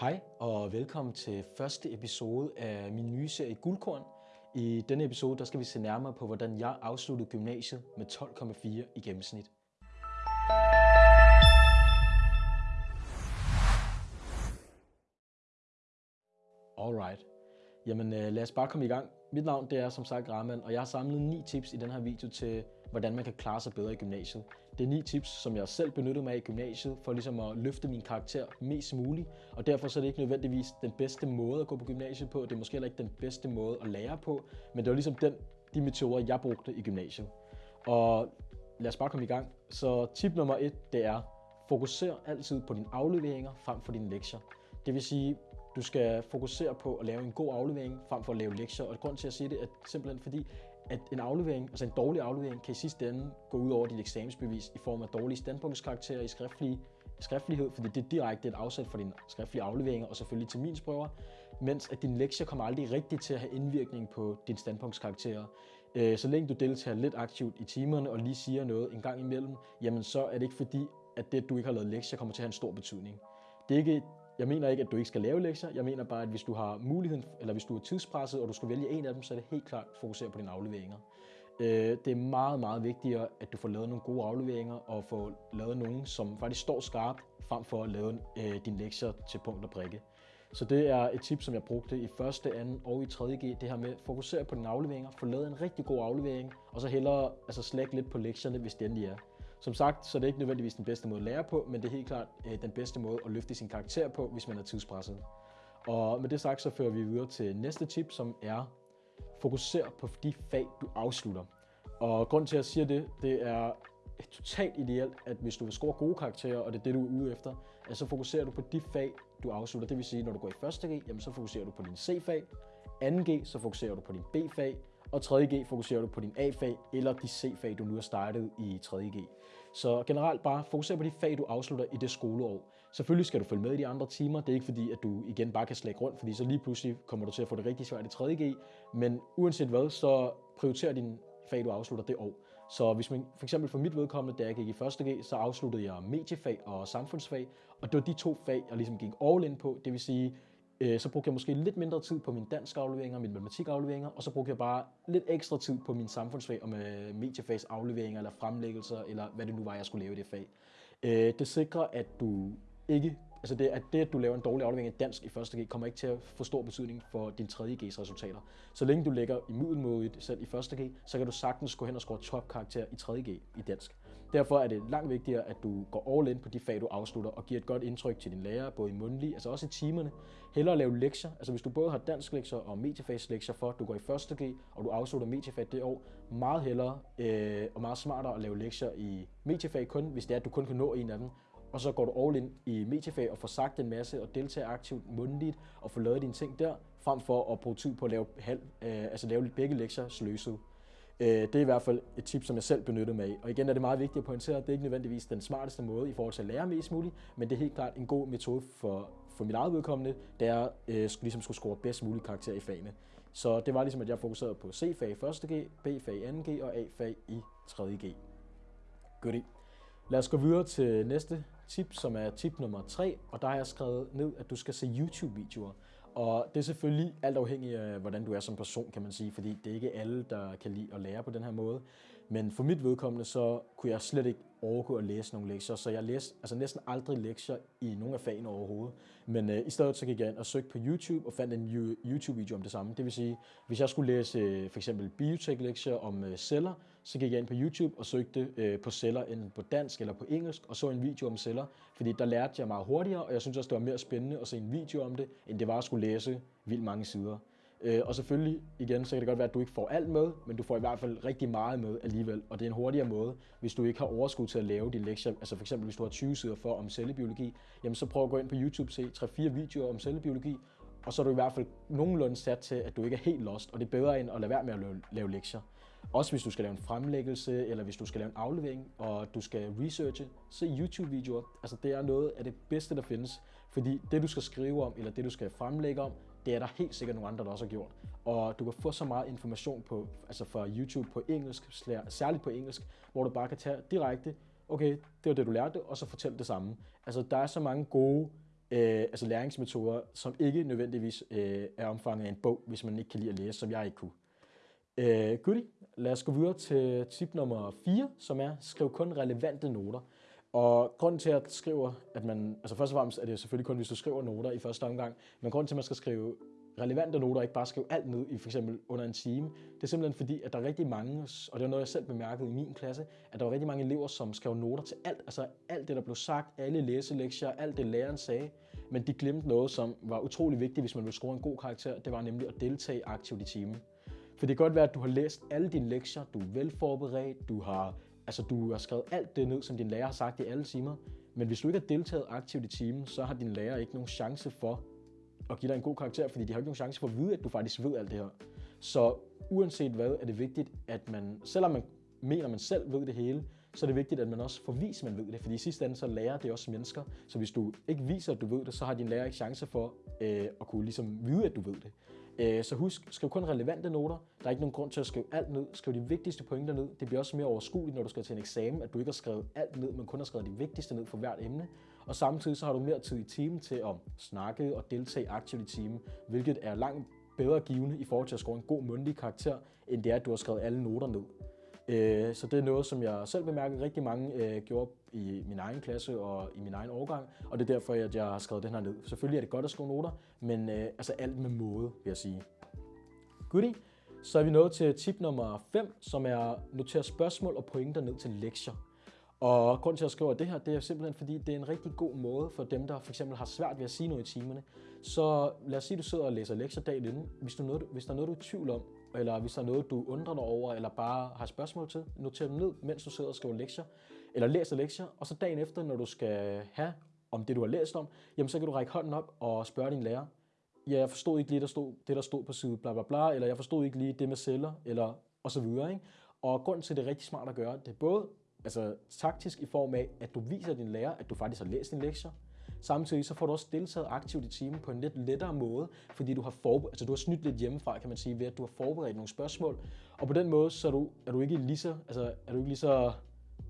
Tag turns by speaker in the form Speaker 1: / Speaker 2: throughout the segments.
Speaker 1: Hej og velkommen til første episode af min nye serie Guldkorn. I denne episode der skal vi se nærmere på, hvordan jeg afsluttede gymnasiet med 12,4 i gennemsnit. Alright. Jamen øh, lad os bare komme i gang. Mit navn det er som sagt Rahman, og jeg har samlet ni tips i den her video til, hvordan man kan klare sig bedre i gymnasiet. Det er ni tips, som jeg selv benyttede mig af i gymnasiet, for ligesom at løfte min karakter mest muligt. Og derfor så er det ikke nødvendigvis den bedste måde at gå på gymnasiet på. Det er måske heller ikke den bedste måde at lære på, men det var ligesom den, de metoder, jeg brugte i gymnasiet. Og lad os bare komme i gang. Så tip nummer 1, det er, fokuser altid på dine afleveringer frem for dine lektier. Det vil sige, du skal fokusere på at lave en god aflevering frem for at lave lektier. Og grund til at sige det er simpelthen fordi, at en aflevering, altså en dårlig aflevering, kan i sidste ende gå ud over dit eksamensbevis i form af dårlige standpunktskarakterer i skriftlige, skriftlighed, fordi det er direkte et afsæt for dine skriftlige afleveringer, og selvfølgelig til min prøver, mens at dine lektier kommer aldrig rigtigt til at have indvirkning på din standpunktskarakterer. Øh, så længe du deltager lidt aktivt i timerne og lige siger noget en gang imellem, jamen så er det ikke fordi, at det, at du ikke har lavet lektier, kommer til at have en stor betydning. Det er ikke jeg mener ikke, at du ikke skal lave lektier. Jeg mener bare, at hvis du har muligheden, eller hvis du er tidspresset, og du skal vælge en af dem, så er det helt klart fokusere på dine afleveringer. Øh, det er meget, meget vigtigere, at du får lavet nogle gode afleveringer, og får lavet nogle, som faktisk står skarpt, frem for at lave øh, dine lektier til punkt og prikke. Så det er et tip, som jeg brugte i første, anden og i 3.G, det her med at fokusere på dine afleveringer, få lavet en rigtig god aflevering, og så hellere altså slække lidt på lektierne, hvis det endelig er. Som sagt, så er det ikke nødvendigvis den bedste måde at lære på, men det er helt klart øh, den bedste måde at løfte sin karakter på, hvis man er tidspresset. Og med det sagt, så fører vi videre til næste tip, som er fokuser på de fag, du afslutter. Og grund til, at jeg siger det, det er totalt ideelt, at hvis du vil score gode karakterer, og det er det, du er ude efter, at så fokuserer du på de fag, du afslutter. Det vil sige, når du går i 1. G, jamen så fokuserer du på din C-fag, 2. G, så fokuserer du på din B-fag, og 3.G fokuserer du på din A-fag eller de C-fag, du nu har startet i 3.G. Så generelt bare fokuser på de fag, du afslutter i det skoleår. Selvfølgelig skal du følge med i de andre timer. Det er ikke fordi, at du igen bare kan slække rundt, fordi så lige pludselig kommer du til at få det rigtig svært i 3.G. Men uanset hvad, så prioriter din fag, du afslutter det år. Så hvis man for eksempel for mit vedkommende, da jeg gik i 1.G, så afsluttede jeg mediefag og samfundsfag, og det var de to fag, jeg ligesom gik all in på. Det vil sige, Øh, så brugte jeg måske lidt mindre tid på mine dansk afleveringer, mine matematikafleveringer, og så brugte jeg bare lidt ekstra tid på min samfundsfag og med mediefags afleveringer eller fremlæggelser, eller hvad det nu var, jeg skulle lave i det fag. Øh, det sikrer, at du ikke Altså det, at det, at du laver en dårlig aflevering i dansk i første G, kommer ikke til at få stor betydning for din 3. G's resultater. Så længe du ligger i middelmådet selv i første G, så kan du sagtens gå hen og score topkarakter i 3. G i dansk. Derfor er det langt vigtigere, at du går all in på de fag, du afslutter, og giver et godt indtryk til din lærer, både i mundtlig, altså også i timerne. Hellere lave lektier. Altså hvis du både har dansk lektier og mediefagslektier for, at du går i første G, og du afslutter mediefag det år, meget hellere øh, og meget smartere at lave lektier i mediefag kun, hvis det er, at du kun kan nå en af dem, og så går du all in i mediefag og får sagt en masse og deltager aktivt mundligt og får lavet dine ting der, frem for at bruge tid på at lave, halv, øh, altså lave begge lektier sløset. Øh, det er i hvert fald et tip, som jeg selv benyttede mig af. Og igen er det meget vigtigt at pointere, at det er ikke nødvendigvis den smarteste måde i forhold til at lære mest muligt, men det er helt klart en god metode for, for mit eget vedkommende, der er øh, ligesom skulle score bedst mulig karakter i fagene. Så det var ligesom, at jeg fokuserede på C-fag i 1.G, B-fag i 2.G og A-fag i 3.G. Goodie. Lad os gå videre til næste tip, som er tip nummer 3, og der har jeg skrevet ned, at du skal se YouTube-videoer. Og det er selvfølgelig alt afhængigt af, hvordan du er som person, kan man sige, fordi det er ikke alle, der kan lide at lære på den her måde. Men for mit vedkommende, så kunne jeg slet ikke overgå at læse nogle lektier, så jeg læste altså næsten aldrig lektier i nogle af fagene overhovedet. Men øh, i stedet så gik jeg ind og søgte på YouTube og fandt en YouTube-video om det samme. Det vil sige, hvis jeg skulle læse øh, for eksempel biotech-lektier om øh, celler, så gik jeg ind på YouTube og søgte øh, på celler enten på dansk eller på engelsk, og så en video om celler, fordi der lærte jeg meget hurtigere, og jeg synes også, det var mere spændende at se en video om det, end det var at skulle læse vildt mange sider. Øh, og selvfølgelig, igen, så kan det godt være, at du ikke får alt med, men du får i hvert fald rigtig meget med alligevel. Og det er en hurtigere måde, hvis du ikke har overskud til at lave din lektier. Altså for eksempel, hvis du har 20 sider for om cellebiologi, jamen så prøv at gå ind på YouTube, se 3-4 videoer om cellebiologi, og så er du i hvert fald nogenlunde sat til, at du ikke er helt lost, og det er bedre end at lade være med at lave, lave lektier. Også hvis du skal lave en fremlæggelse, eller hvis du skal lave en aflevering, og du skal researche, så YouTube-videoer. Altså det er noget af det bedste, der findes. Fordi det, du skal skrive om, eller det, du skal fremlægge om, det er der helt sikkert nogle andre, der også har gjort. Og du kan få så meget information på, altså fra YouTube på engelsk, særligt på engelsk, hvor du bare kan tage direkte, okay, det var det, du lærte, og så fortælle det samme. Altså, der er så mange gode øh, altså læringsmetoder, som ikke nødvendigvis øh, er omfanget af en bog, hvis man ikke kan lide at læse, som jeg ikke kunne. Øh, goodie. Lad os gå videre til tip nummer 4, som er, skriv kun relevante noter. Og grunden til, at jeg skriver, at man, altså først og fremmest er det selvfølgelig kun, hvis du skriver noter i første omgang, men grunden til, at man skal skrive relevante noter, ikke bare skrive alt ned i for eksempel under en time, det er simpelthen fordi, at der er rigtig mange, og det er noget, jeg selv bemærkede i min klasse, at der var rigtig mange elever, som skrev noter til alt, altså alt det, der blev sagt, alle læselektier, alt det læreren sagde, men de glemte noget, som var utrolig vigtigt, hvis man ville score en god karakter, det var nemlig at deltage aktivt i timen. For det kan godt være, at du har læst alle dine lektier, du er velforberedt, du har, altså, du har skrevet alt det ned, som din lærer har sagt i alle timer, men hvis du ikke har deltaget aktivt i timen, så har din lærer ikke nogen chance for at give dig en god karakter, fordi de har ikke nogen chance for at vide, at du faktisk ved alt det her. Så uanset hvad, er det vigtigt, at man, selvom man mener, at man selv ved det hele, så er det vigtigt, at man også får vist, at man ved det. Fordi i sidste ende, så lærer det også mennesker. Så hvis du ikke viser, at du ved det, så har din lærer ikke chance for øh, at kunne ligesom vide, at du ved det. Øh, så husk, skriv kun relevante noter. Der er ikke nogen grund til at skrive alt ned. Skriv de vigtigste pointer ned. Det bliver også mere overskueligt, når du skal til en eksamen, at du ikke har skrevet alt ned, men kun har skrevet de vigtigste ned for hvert emne. Og samtidig så har du mere tid i timen til at snakke og deltage aktivt i timen, hvilket er langt bedre givende i forhold til at score en god mundtlig karakter, end det er, at du har skrevet alle noter ned. Øh, så det er noget, som jeg selv bemærkede rigtig mange øh, gjorde i min egen klasse og i min egen årgang, og det er derfor, at jeg har skrevet den her ned. Selvfølgelig er det godt at skrive noter, men øh, altså alt med måde, vil jeg sige. Goodie. Så er vi nået til tip nummer 5, som er notere spørgsmål og pointer ned til lektier. Og grunden til at jeg skriver det her, det er simpelthen fordi, det er en rigtig god måde for dem, der for eksempel har svært ved at sige noget i timerne. Så lad os sige, at du sidder og læser lektier dagen inden. Hvis, du noget, hvis der er noget, du er i tvivl om, eller hvis der er noget, du undrer dig over, eller bare har spørgsmål til, noter dem ned, mens du sidder og skriver lektier, eller læser lektier, og så dagen efter, når du skal have om det, du har læst om, jamen så kan du række hånden op og spørge din lærer, ja, jeg forstod ikke lige der stod, det, der stod på side bla bla bla, eller jeg forstod ikke lige det med celler, eller og så videre. Ikke? Og grunden til, at det er rigtig smart at gøre, det er både altså, taktisk i form af, at du viser din lærer, at du faktisk har læst din lektier, Samtidig så får du også deltaget aktivt i timen på en lidt lettere måde, fordi du har, forber- altså du har snydt lidt hjemmefra, kan man sige, ved at du har forberedt nogle spørgsmål. Og på den måde, så er du, er du ikke lige så, altså, er du ikke lige så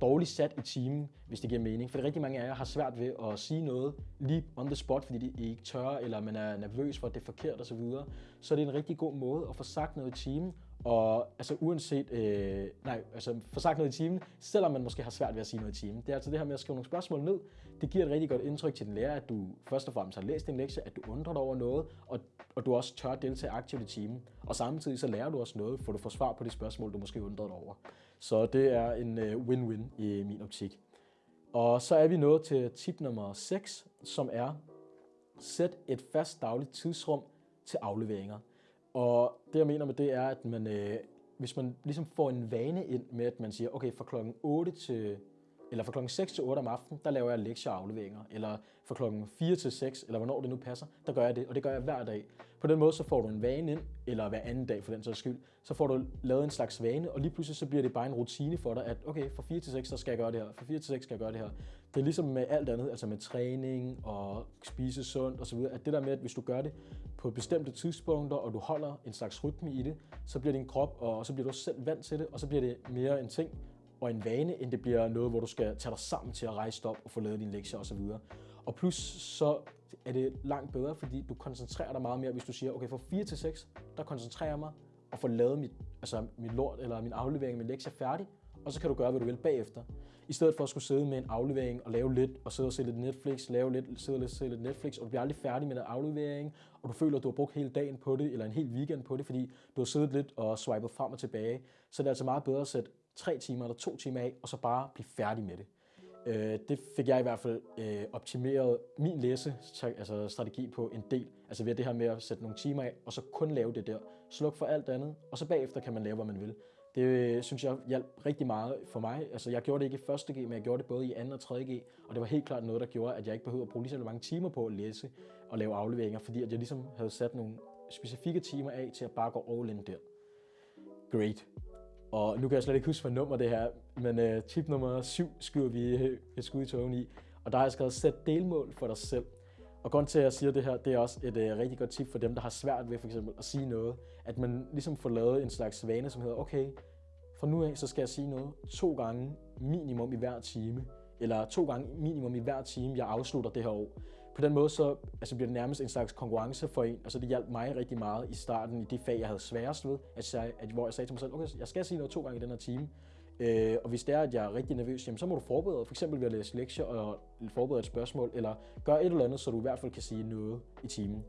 Speaker 1: dårligt sat i timen, hvis det giver mening. For rigtig mange af jer har svært ved at sige noget lige on the spot, fordi de ikke tør, eller man er nervøs for, at det er forkert osv. Så, videre. så er det en rigtig god måde at få sagt noget i timen, og altså uanset, øh, nej, altså få sagt noget i timen, selvom man måske har svært ved at sige noget i timen. Det er altså det her med at skrive nogle spørgsmål ned. Det giver et rigtig godt indtryk til den lærer, at du først og fremmest har læst din lektie, at du undrer dig over noget, og, og du også tør deltage aktivt i timen. Og samtidig så lærer du også noget, for du får svar på de spørgsmål, du måske undrer dig over. Så det er en øh, win-win i min optik. Og så er vi nået til tip nummer 6, som er, sæt et fast dagligt tidsrum til afleveringer. Og det jeg mener med det er, at man, øh, hvis man ligesom får en vane ind med, at man siger, okay, fra klokken 8 til eller fra klokken 6 til 8 om aftenen, der laver jeg lektier og afleveringer. Eller fra klokken 4 til 6, eller hvornår det nu passer, der gør jeg det, og det gør jeg hver dag. På den måde, så får du en vane ind, eller hver anden dag for den sags skyld, så får du lavet en slags vane, og lige pludselig så bliver det bare en rutine for dig, at okay, fra 4 til 6, så skal jeg gøre det her, fra 4 til 6 skal jeg gøre det her. Det er ligesom med alt andet, altså med træning og spise sundt osv., at det der med, at hvis du gør det på bestemte tidspunkter, og du holder en slags rytme i det, så bliver din krop, og så bliver du selv vant til det, og så bliver det mere en ting, og en vane, end det bliver noget, hvor du skal tage dig sammen til at rejse op og få lavet dine lektier osv. Og plus så er det langt bedre, fordi du koncentrerer dig meget mere, hvis du siger, okay, fra 4 til 6, der koncentrerer jeg mig og får lavet mit, altså mit lort eller min aflevering, min lektie færdig, og så kan du gøre, hvad du vil bagefter. I stedet for at skulle sidde med en aflevering og lave lidt, og sidde og se lidt Netflix, lave lidt, sidde og se lidt Netflix, og du bliver aldrig færdig med den aflevering, og du føler, at du har brugt hele dagen på det, eller en hel weekend på det, fordi du har siddet lidt og swipet frem og tilbage. Så det er altså meget bedre at sætte tre timer eller to timer af, og så bare blive færdig med det. Øh, det fik jeg i hvert fald øh, optimeret min læsestrategi altså strategi på en del. Altså ved det her med at sætte nogle timer af, og så kun lave det der. Sluk for alt andet, og så bagefter kan man lave, hvad man vil. Det øh, synes jeg hjalp rigtig meget for mig. Altså jeg gjorde det ikke i første G, men jeg gjorde det både i anden og tredje G. Og det var helt klart noget, der gjorde, at jeg ikke behøvede at bruge lige så mange timer på at læse og lave afleveringer, fordi at jeg ligesom havde sat nogle specifikke timer af til at bare gå all in der. Great. Og nu kan jeg slet ikke huske, hvad nummer det her, men uh, tip nummer 7 skyder vi øh, et skud i togen i. Og der har jeg skrevet, sæt delmål for dig selv. Og grund til, at jeg siger det her, det er også et øh, rigtig godt tip for dem, der har svært ved for eksempel at sige noget. At man ligesom får lavet en slags vane, som hedder, okay, fra nu af, så skal jeg sige noget to gange minimum i hver time. Eller to gange minimum i hver time, jeg afslutter det her år. på den måde så altså bliver det nærmest en slags konkurrence for en, og så det hjalp mig rigtig meget i starten i det fag, jeg havde sværest ved, at jeg, at, hvor jeg sagde til mig selv, okay, jeg skal sige noget to gange i den her time, Øh, og hvis det er, at jeg er rigtig nervøs, jamen, så må du forberede for eksempel ved at læse lektier og forberede et spørgsmål, eller gøre et eller andet, så du i hvert fald kan sige noget i timen.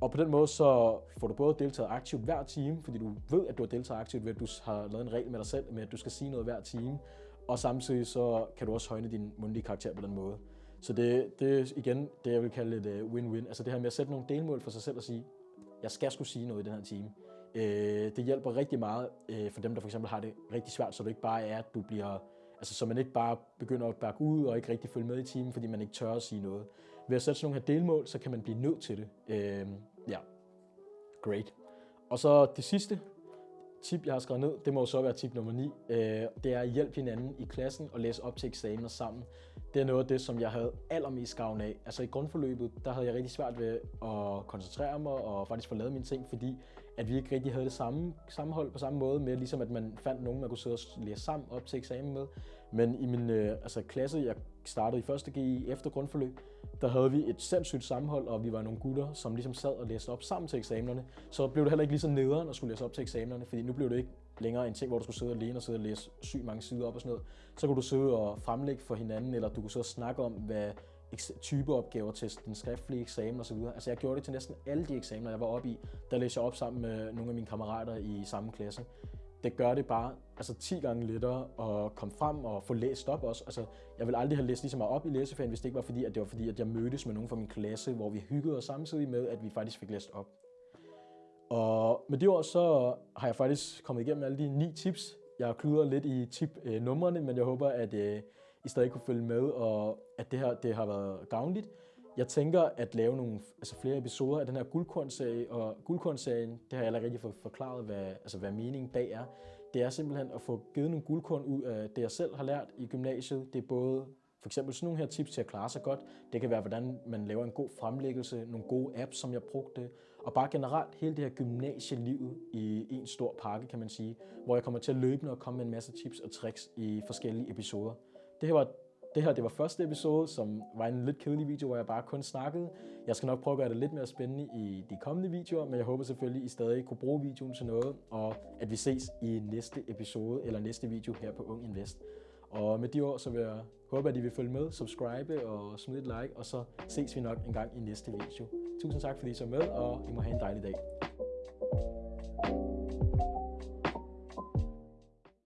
Speaker 1: Og på den måde så får du både deltaget aktivt hver time, fordi du ved, at du har deltaget aktivt ved, at du har lavet en regel med dig selv, med at du skal sige noget hver time. Og samtidig så kan du også højne din mundtlige karakter på den måde. Så det, det er igen det, jeg vil kalde et øh, win-win. Altså det her med at sætte nogle delmål for sig selv og sige, jeg skal skulle sige noget i den her time. Øh, det hjælper rigtig meget øh, for dem, der for eksempel har det rigtig svært, så det ikke bare er, at du bliver, altså så man ikke bare begynder at bakke ud og ikke rigtig følge med i timen, fordi man ikke tør at sige noget. Ved at sætte sådan nogle her delmål, så kan man blive nødt til det. Øh, ja, great. Og så det sidste tip, jeg har skrevet ned, det må jo så være tip nummer 9. Øh, det er at hjælpe hinanden i klassen og læse op til eksamener sammen. Det er noget af det, som jeg havde allermest gavn af. Altså i grundforløbet, der havde jeg rigtig svært ved at koncentrere mig og faktisk få lavet mine ting, fordi at vi ikke rigtig havde det samme sammenhold på samme måde med, ligesom at man fandt nogen, man kunne sidde og læse sammen op til eksamen med. Men i min øh, altså, klasse, jeg startede i 1. G efter grundforløb, der havde vi et sindssygt sammenhold, og vi var nogle gutter, som ligesom sad og læste op sammen til eksamenerne. Så blev det heller ikke lige så nederen at skulle læse op til eksamenerne, fordi nu blev det ikke længere en ting, hvor du skulle sidde alene og sidde og læse sygt mange sider op og sådan noget. Så kunne du sidde og fremlægge for hinanden, eller du kunne sidde og snakke om, hvad typeopgaver til den skriftlige eksamen osv. Altså jeg gjorde det til næsten alle de eksamener, jeg var oppe i. Der læste jeg op sammen med nogle af mine kammerater i samme klasse. Det gør det bare altså 10 gange lettere at komme frem og få læst op også. Altså, jeg vil aldrig have læst lige så meget op i læseferien, hvis det ikke var fordi, at det var fordi, at jeg mødtes med nogen fra min klasse, hvor vi hyggede os samtidig med, at vi faktisk fik læst op. Og med det ord, så har jeg faktisk kommet igennem alle de ni tips. Jeg har lidt i tip-numrene, øh, men jeg håber, at øh, i stadig kunne følge med, og at det her det har været gavnligt. Jeg tænker at lave nogle altså flere episoder af den her guldkornserie, og guldkornserien, det har jeg allerede rigtig fået forklaret, hvad, altså hvad meningen bag er. Det er simpelthen at få givet nogle guldkorn ud af det, jeg selv har lært i gymnasiet. Det er både for eksempel sådan nogle her tips til at klare sig godt. Det kan være, hvordan man laver en god fremlæggelse, nogle gode apps, som jeg brugte, og bare generelt hele det her gymnasielivet i en stor pakke, kan man sige, hvor jeg kommer til at løbende og komme med en masse tips og tricks i forskellige episoder. Det her var det her det var første episode, som var en lidt kedelig video, hvor jeg bare kun snakkede. Jeg skal nok prøve at gøre det lidt mere spændende i de kommende videoer, men jeg håber selvfølgelig, I stadig kunne bruge videoen til noget, og at vi ses i næste episode eller næste video her på Ung Invest. Og med de ord, så vil jeg håbe, at I vil følge med, subscribe og smide et like, og så ses vi nok en gang i næste video. Tusind tak, fordi I så med, og I må have en dejlig dag.